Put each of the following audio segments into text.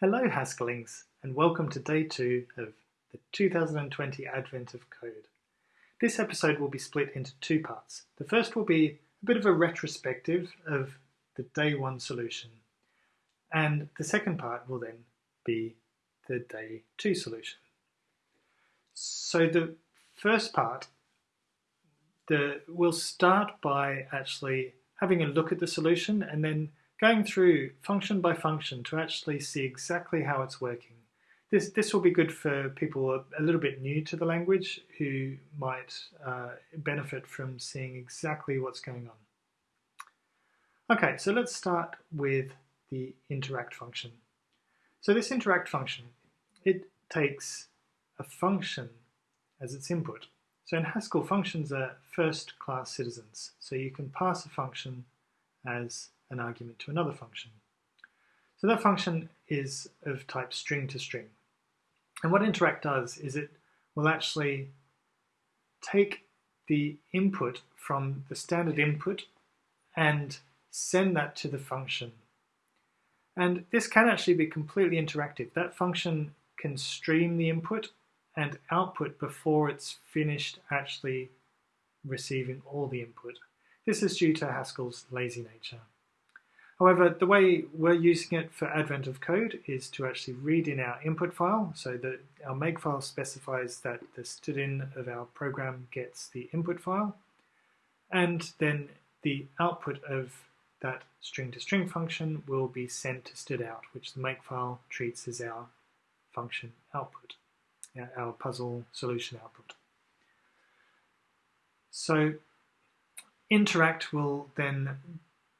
Hello Haskellings and welcome to day two of the 2020 Advent of Code. This episode will be split into two parts. The first will be a bit of a retrospective of the day one solution and the second part will then be the day two solution. So the first part the, we'll start by actually having a look at the solution and then going through function by function to actually see exactly how it's working. This, this will be good for people a, little bit new to the language who might uh, benefit from seeing exactly what's going on. Okay, so let's start with the interact function. So this interact function, it takes a function as its input. So in Haskell, functions are first-class citizens. So you can pass a function as an argument to another function. So that function is of type string to string. And what interact does is it will actually take the input from the standard input and send that to the function. And this can actually be completely interactive. That function can stream the input and output before it's finished actually receiving all the input. This is due to Haskell's lazy nature. However, the way we're using it for Advent of Code is to actually read in our input file. So that our makefile specifies that the stdin of our program gets the input file. And then the output of that string to string function will be sent to stdout, which the makefile treats as our function output, our puzzle solution output. So interact will then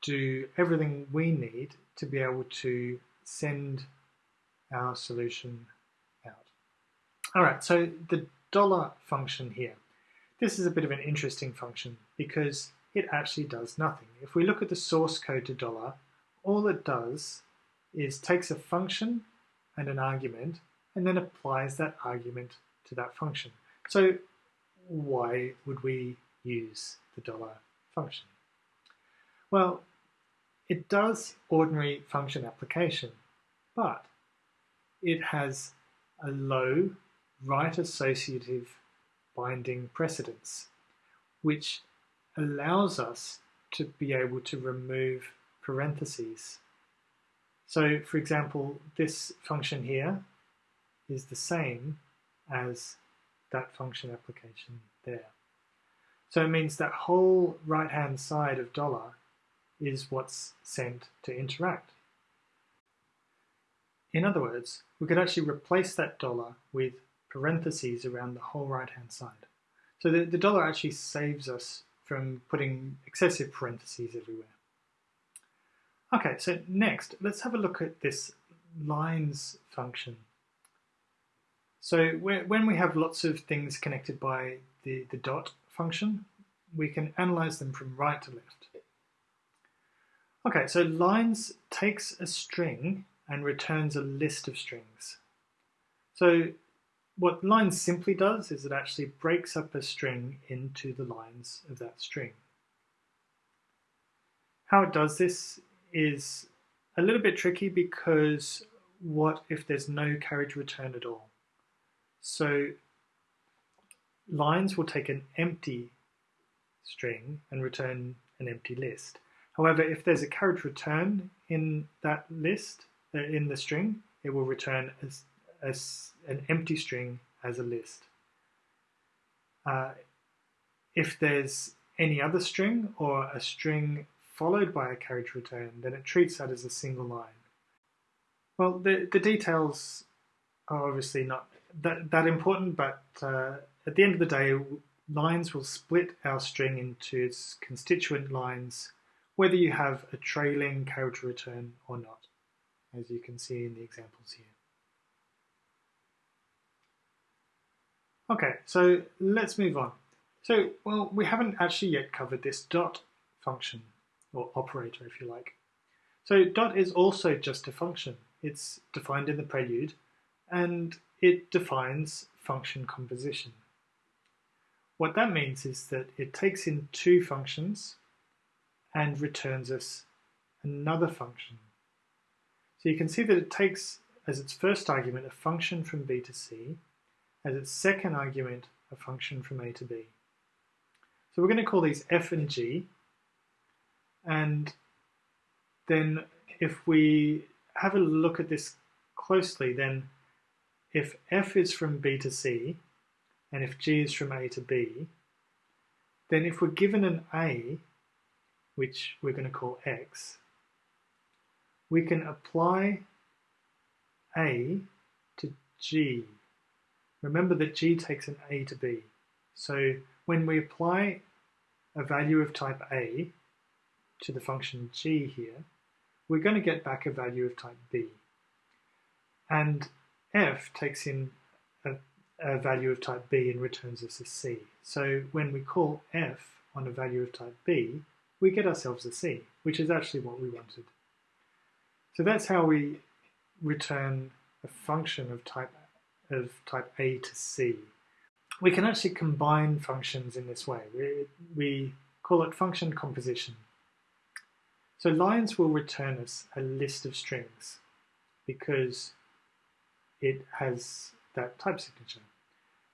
do everything we need to be able to send our solution out. All right, so the dollar function here. This is a bit of an interesting function because it actually does nothing. If we look at the source code to dollar, all it does is takes a function and an argument and then applies that argument to that function. So why would we use the dollar function? Well, it does ordinary function application, but it has a low right associative binding precedence, which allows us to be able to remove parentheses. So, for example, this function here is the same as that function application there. So it means that whole right-hand side of dollar is what's sent to interact. In other words, we could actually replace that dollar with parentheses around the whole right-hand side. So the, the dollar actually saves us from putting excessive parentheses everywhere. Okay, so next, let's have a look at this lines function. So when we have lots of things connected by the, the dot function, we can analyze them from right to left. Okay, so lines takes a string and returns a list of strings. So what lines simply does is it actually breaks up a string into the lines of that string. How it does this is a little bit tricky because what if there's no carriage return at all? So lines will take an empty string and return an empty list. However, if there's a carriage return in that list, uh, in the string, it will return as, as an empty string as a list. Uh, if there's any other string or a string followed by a carriage return, then it treats that as a single line. Well, the, the details are obviously not that, that important, but uh, at the end of the day, lines will split our string into its constituent lines whether you have a trailing carriage return or not, as you can see in the examples here. Okay, so let's move on. So, well, we haven't actually yet covered this dot function, or operator if you like. So dot is also just a function. It's defined in the prelude, and it defines function composition. What that means is that it takes in two functions, and returns us another function. So you can see that it takes as its first argument a function from b to c, as its second argument a function from a to b. So we're going to call these f and g, and then if we have a look at this closely, then if f is from b to c, and if g is from a to b, then if we're given an a, which we're going to call x, we can apply a to g. Remember that g takes an a to b. So when we apply a value of type a to the function g here, we're going to get back a value of type b. And f takes in a, a value of type b and returns us a c. So when we call f on a value of type b, we get ourselves a c, which is actually what we wanted. So that's how we return a function of type of type a to c. We can actually combine functions in this way. We, we call it function composition. So lines will return us a list of strings because it has that type signature.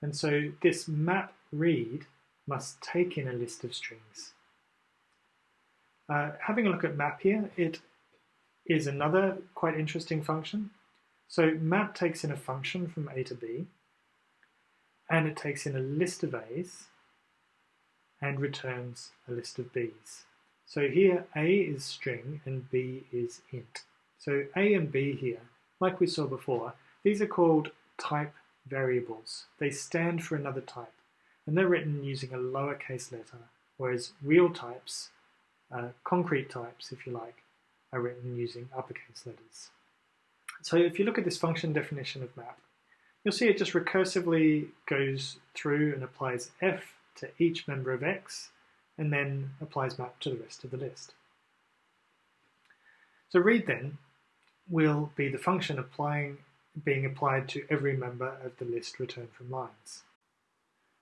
And so this map read must take in a list of strings. Uh, having a look at map here, it is another quite interesting function. So map takes in a function from a to b, and it takes in a list of a's and returns a list of b's. So here a is string and b is int. So a and b here, like we saw before, these are called type variables. They stand for another type, and they're written using a lowercase letter, whereas real types, uh, concrete types if you like, are written using uppercase letters. So if you look at this function definition of map, you'll see it just recursively goes through and applies f to each member of x, and then applies map to the rest of the list. So read then will be the function applying being applied to every member of the list returned from lines.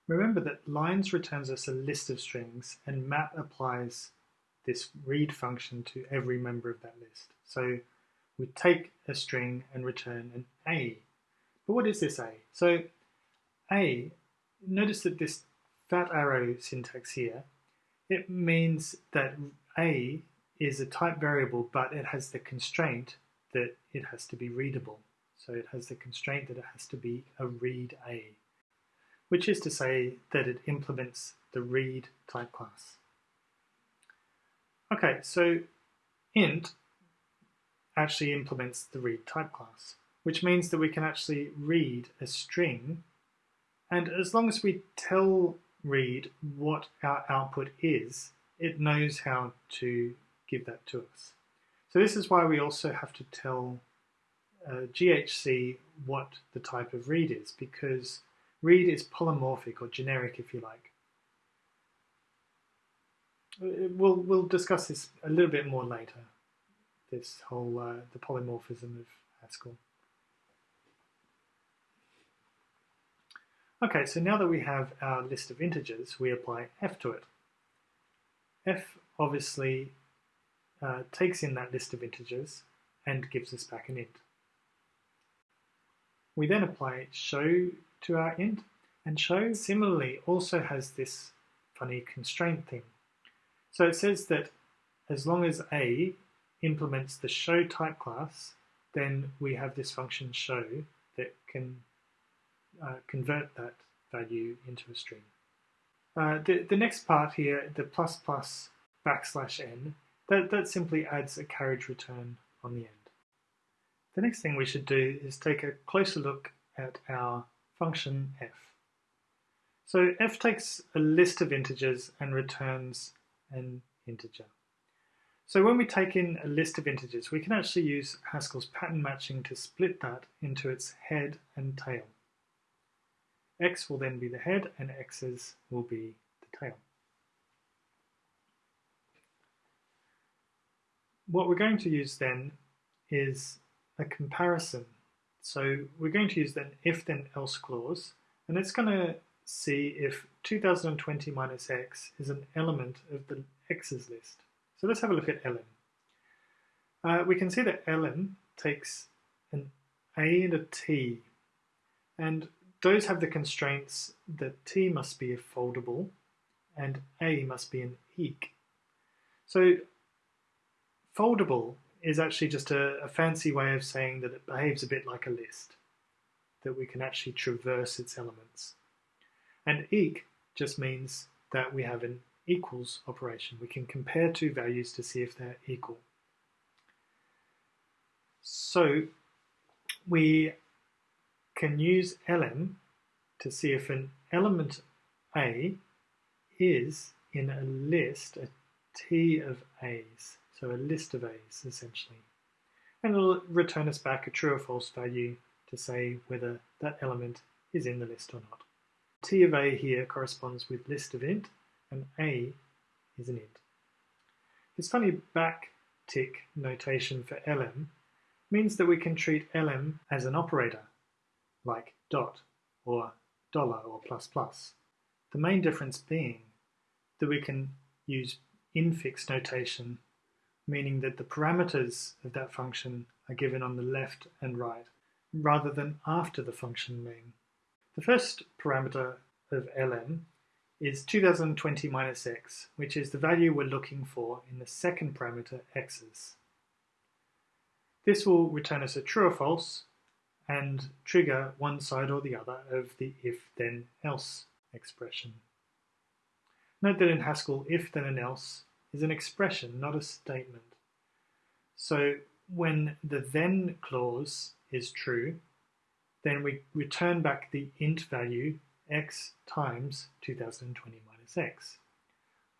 Remember that lines returns us a list of strings and map applies this read function to every member of that list. So we take a string and return an A. But what is this A? So A, notice that this fat arrow syntax here, it means that A is a type variable, but it has the constraint that it has to be readable. So it has the constraint that it has to be a read A, which is to say that it implements the read type class. Okay, so int actually implements the read type class, which means that we can actually read a string, and as long as we tell read what our output is, it knows how to give that to us. So this is why we also have to tell uh, GHC what the type of read is, because read is polymorphic or generic, if you like. Uh, we'll, we'll discuss this a little bit more later, this whole, uh, the polymorphism of Haskell. Okay, so now that we have our list of integers, we apply f to it. f obviously uh, takes in that list of integers and gives us back an int. We then apply show to our int, and show similarly also has this funny constraint thing. So it says that as long as A implements the show type class, then we have this function show that can uh, convert that value into a string. Uh, the, the next part here, the plus plus backslash n, that, that simply adds a carriage return on the end. The next thing we should do is take a closer look at our function f. So f takes a list of integers and returns an integer. So when we take in a list of integers, we can actually use Haskell's pattern matching to split that into its head and tail. x will then be the head and x's will be the tail. What we're going to use then is a comparison. So we're going to use an if then else clause and it's going to see if 2020 minus x is an element of the x's list. So let's have a look at elem. Uh, we can see that elem takes an, A and a T, and those have the constraints that T must be a foldable and A must be an eq. So foldable is actually just a, a, fancy way of saying that it behaves a bit like a list, that we can actually traverse its elements. And eq just means that we have an equals operation. We can compare two values to see if they're equal. So we can use elem to see if an element A is in a list, a T of A's, so a list of A's essentially. And it'll return us back a true or false value to say whether that element is in the list or not. T of A here corresponds with list of int, and A is an int. This funny back tick notation for elem means that we can treat elem as an operator, like dot or dollar or plus plus. The main difference being that we can use infix notation, meaning that the parameters of that function are given on the left and right, rather than after the function name. The first parameter of elem is 2020 minus x, which is the value we're looking for in the second parameter x's. This will return us a true or false and trigger one side or the other of the if then else expression. Note that in Haskell, if then and else is an expression, not a statement. So when the then clause is true, then we return back the int value x times 2020 minus x.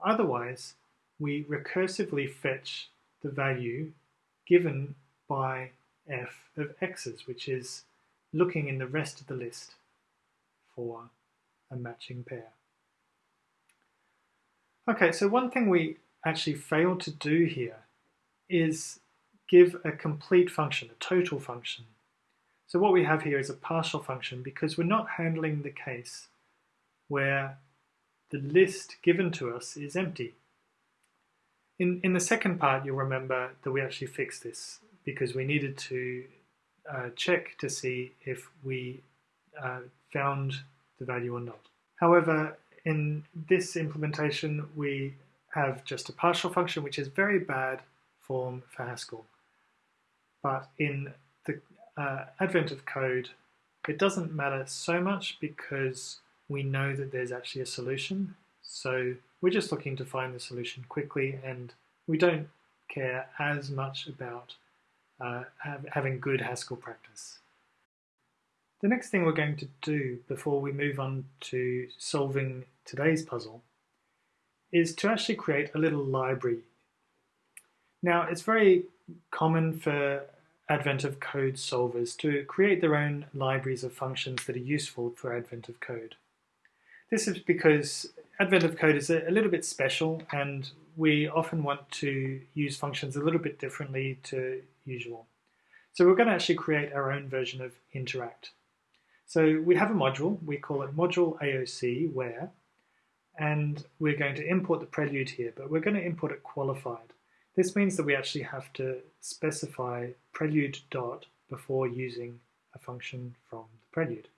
Otherwise, we recursively fetch the value given by f of x's, which is looking in the rest of the list for a matching pair. Okay, so one thing we actually failed to do here is give a complete function, a total function. So what we have here is a partial function because we're not handling the case where the list given to us is empty. In, in the second part, you'll remember that we actually fixed this because we needed to uh, check to see if we uh, found the value or not. However, in this implementation, we have just a partial function, which is very bad form for Haskell. But in the uh, advent of code, it doesn't matter so much because we know that there's actually a solution. So we're just looking to find the solution quickly and we don't care as much about uh, have, having good Haskell practice. The next thing we're going to do before we move on to solving today's puzzle is to actually create a little library. Now, it's very common for Advent of Code solvers to create their own libraries of functions that are useful for Advent of Code. This is because Advent of Code is a, little bit special and we often want to use functions a little bit differently to usual. So we're going to actually create our own version of interact. So we have a module, we call it module AOC where, and we're going to import the prelude here, but we're going to import it qualified. This means that we actually have to specify prelude dot before using a function from the prelude.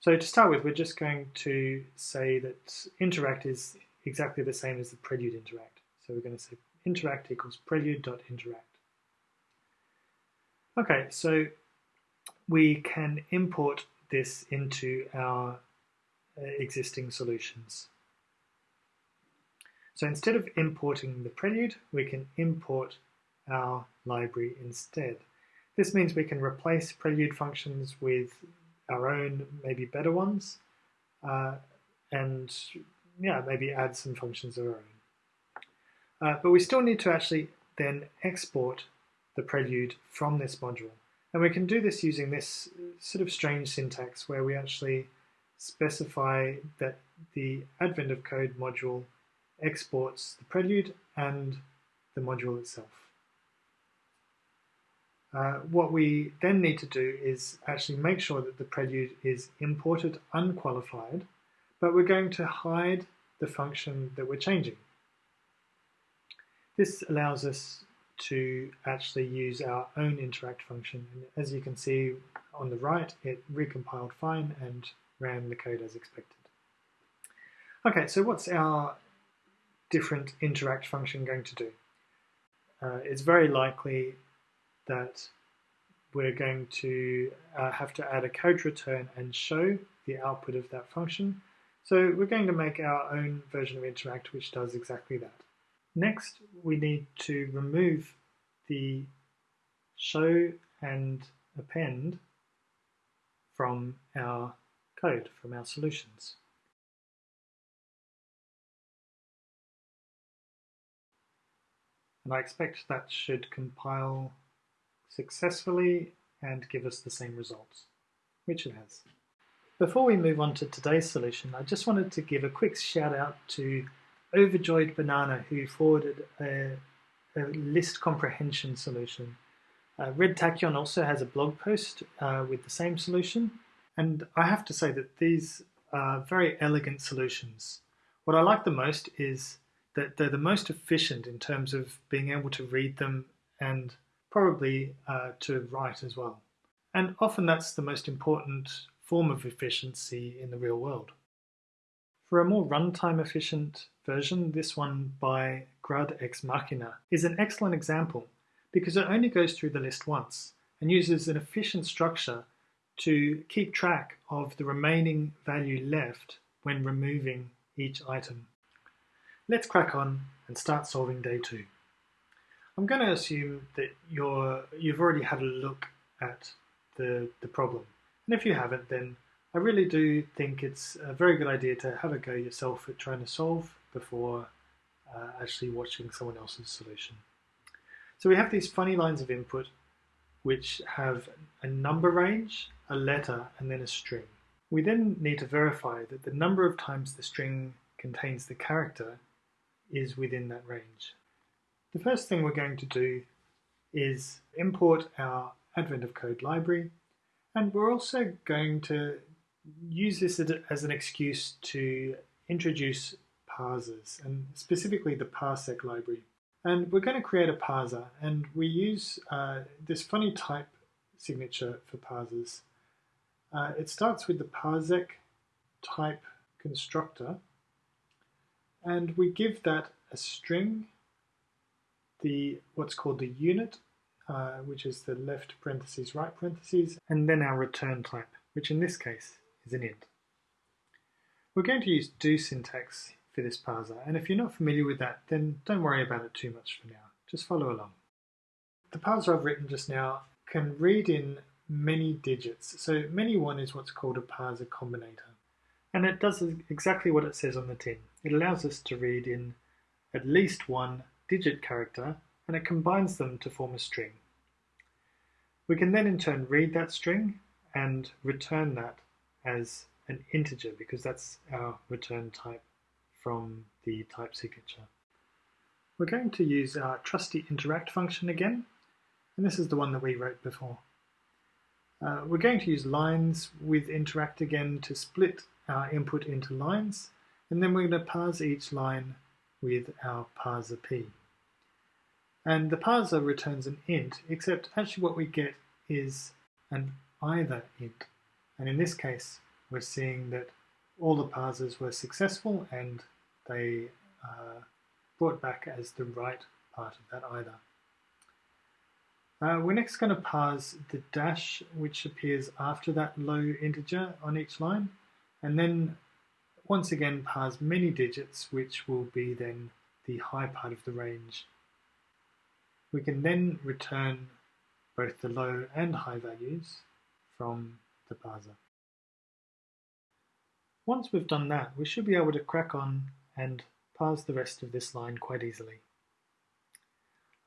So to start with, we're just going to say that interact is exactly the same as the prelude interact. So we're going to say interact equals prelude dot interact. Okay, so we can import this into our existing solutions. So instead of importing the prelude, we can import our library instead. This means we can replace prelude functions with our own, maybe better ones, uh, and yeah, maybe add some functions of our own. Uh, but we still need to actually then export the prelude from this module. And we can do this using this sort of strange syntax where we actually specify that the advent of code module exports the prelude and the module itself. Uh, what we then need to do is actually make sure that the prelude is imported unqualified, but we're going to hide the function that we're changing. This allows us to actually use our own interact function. And as you can see on the right, it recompiled fine and ran the code as expected. Okay, so what's our different interact function going to do? Uh, it's very likely that we're going to uh, have to add a code return and show the output of that function. So we're going to make our own version of interact which does exactly that. Next, we need to remove the show and append from our code, from our solutions. And I expect that should compile successfully and give us the same results, which it has. Before we move on to today's solution, I just wanted to give a quick shout out to Overjoyed Banana who forwarded a, a list comprehension solution. Uh, Red Tachyon also has a blog post uh, with the same solution, and I have to say that these are very elegant solutions. What I like the most is that they're the most efficient in terms of being able to read them and probably uh, to write as well. And often that's the most important form of efficiency in the real world. For a more runtime efficient version, this one by Grud Ex Machina is an excellent example because it only goes through the list once and uses an efficient structure to keep track of the remaining value left when removing each item. Let's crack on and start solving day two. I'm going to assume that you're, you've already had a look at the, the problem. And if you haven't, then I really do think it's a very good idea to have a go yourself at trying to solve before uh, actually watching someone else's solution. So we have these funny lines of input which have a number range, a letter, and then a string. We then need to verify that the number of times the string contains the character is within that range. The first thing we're going to do is import our Advent of Code library and we're also going to use this as an excuse to introduce parsers and specifically the parsec library. And we're going to create a parser and we use uh, this funny type signature for parsers. Uh, it starts with the parsec type constructor and we give that a string, the what's called the unit, uh, which is the left parentheses, right parentheses, and then our return type, which in this case is an int. We're going to use do syntax for this parser, and if you're not familiar with that, then don't worry about it too much for now. Just follow along. The parser I've written just now can read in many digits. So many one is what's called a parser combinator. And it does exactly what it says on the tin. It allows us to read in at least one digit character and it combines them to form a string. We can then in turn read that string and return that as an integer because that's our return type from the type signature. We're going to use our trusty interact function again and this is the one that we wrote before. Uh, we're going to use lines with interact again to split our input into lines, and then we're going to parse each line with our parser p. And the parser returns an int, except actually what we get is an either int. And in this case, we're seeing that all the parsers were successful and they uh, brought back as the right part of that either. Uh, we're next going to parse the dash which appears after that low integer on each line and then once again parse many digits which will be then the high part of the range. We can then return both the low and high values from the parser. Once we've done that, we should be able to crack on and parse the rest of this line quite easily.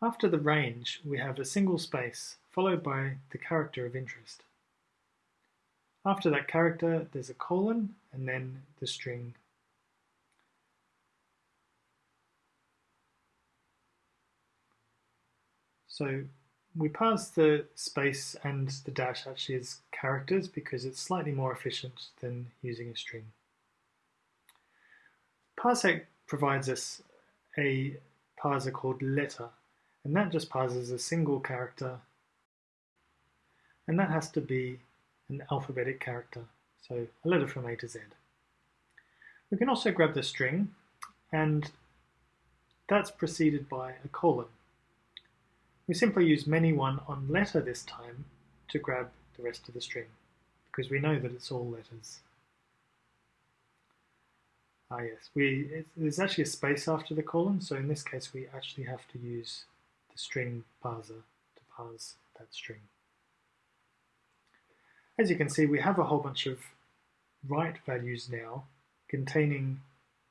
After the range, we have a single space followed by the character of interest. After that character, there's a colon and then the string. So we pass the space and the dash actually as characters because it's slightly more efficient than using a string. Parsec provides us a parser called letter, and that just parses a single character, and that has to be an alphabetic character, so a letter from A to Z. We can also grab the string, and that's preceded by a colon. We simply use many1 on letter this time to grab the rest of the string, because we know that it's all letters. Ah yes, we it, there's actually a space after the colon, so in this case we actually have to use the string parser to parse that string. As you can see, we have a whole bunch of right values now containing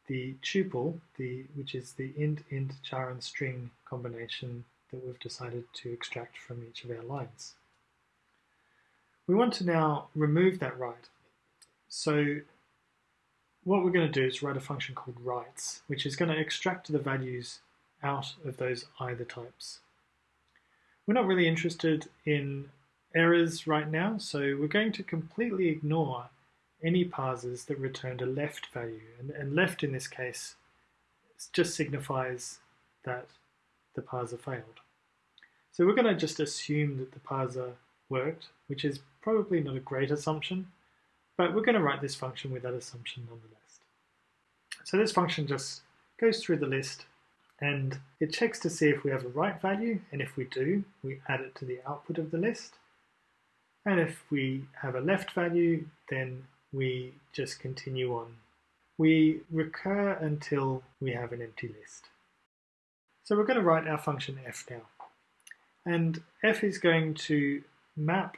the tuple, the, which is the int, int, char, and string combination that we've decided to extract from each of our lines. We want to now remove that right. So what we're going to do is write a function called rights, which is going to extract the values out of those either types. We're not really interested in errors right now, so we're going to completely ignore any parsers that return a left value. And, and left in this case just signifies that the parser failed. So we're going to just assume that the parser worked, which is probably not a great assumption, but we're going to write this function with that assumption nonetheless. So this function just goes through the list and it checks to see if we have a right value, and if we do, we add it to the output of the list. And if we have a left value, then we just continue on. We recur until we have an empty list. So we're going to write our function f now. And f is going to map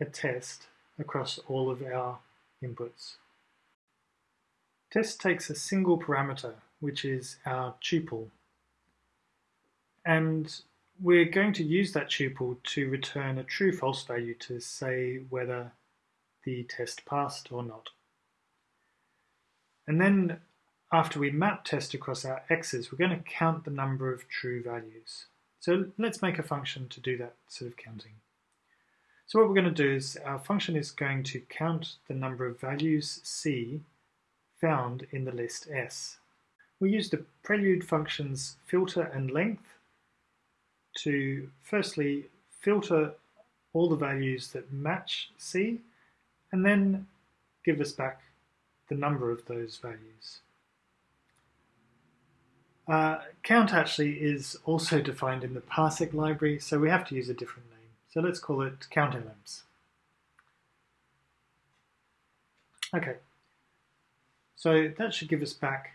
a test across all of our inputs. Test takes a single parameter, which is our tuple. And we're going to use that tuple to return a true-false value to say whether the test passed or not. And then after we map test across our x's, we're going to count the number of true values. So let's make a function to do that sort of counting. So what we're going to do is our function is going to count the number of values c found in the list S. We use the prelude functions filter and length to firstly filter all the values that match C and then give us back the number of those values. Uh, count actually is also defined in the parsec library, so we have to use a different name. So let's call it countElems. Okay, so that should give us back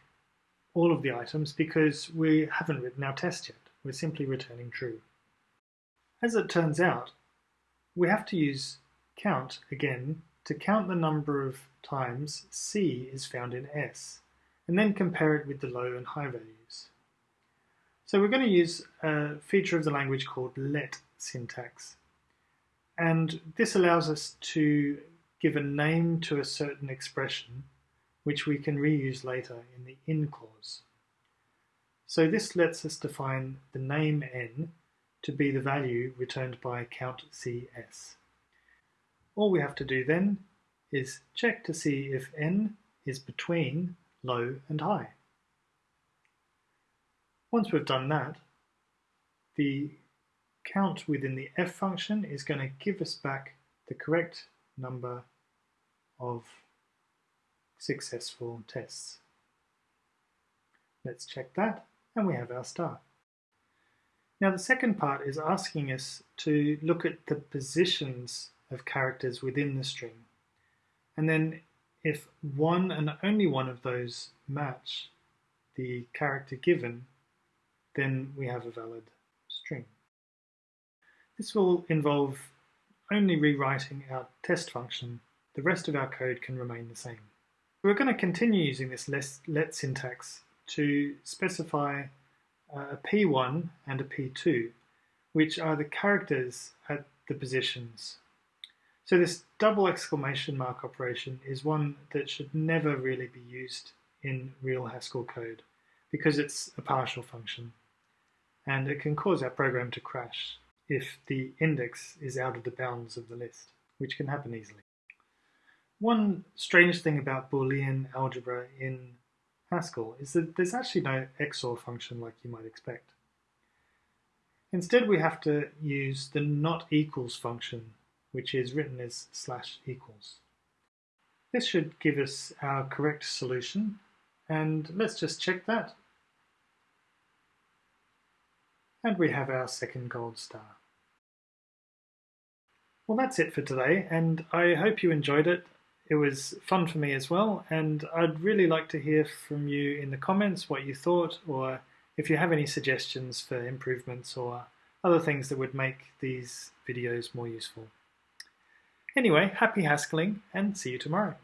all of the items because we haven't written our test yet. We're simply returning true. As it turns out, we have to use count again to count the number of times C is found in S, and then compare it with the low and high values. So we're going to use a feature of the language called let syntax. And this allows us to give a name to a certain expression which we can reuse later in the in clause. So this lets us define the name n to be the value returned by count cs. All we have to do then is check to see if n is between low and high. Once we've done that, the count within the f function is going to give us back the correct number of successful tests. Let's check that, and we have our star. Now the second part is asking us to look at the positions of characters within the string. And then if one and only one of those match the character given, then we have a valid string. This will involve only rewriting our test function. The rest of our code can remain the same. We're going to continue using this let syntax to specify uh, a P1 and a P2, which are the characters at the positions. So this double exclamation mark operation is one that should never really be used in real Haskell code because it's a partial function and it can cause our program to crash if the index is out of the bounds of the list, which can happen easily. One strange thing about Boolean algebra in Haskell is that there's actually no XOR function like you might expect. Instead, we have to use the not equals function, which is written as slash equals. This should give us our correct solution, and let's just check that. And we have our second gold star. Well, that's it for today, and I hope you enjoyed it. It was fun for me as well, and I'd really like to hear from you in the comments what you thought, or if you have any suggestions for improvements or other things that would make these videos more useful. Anyway, happy Haskelling, and see you tomorrow.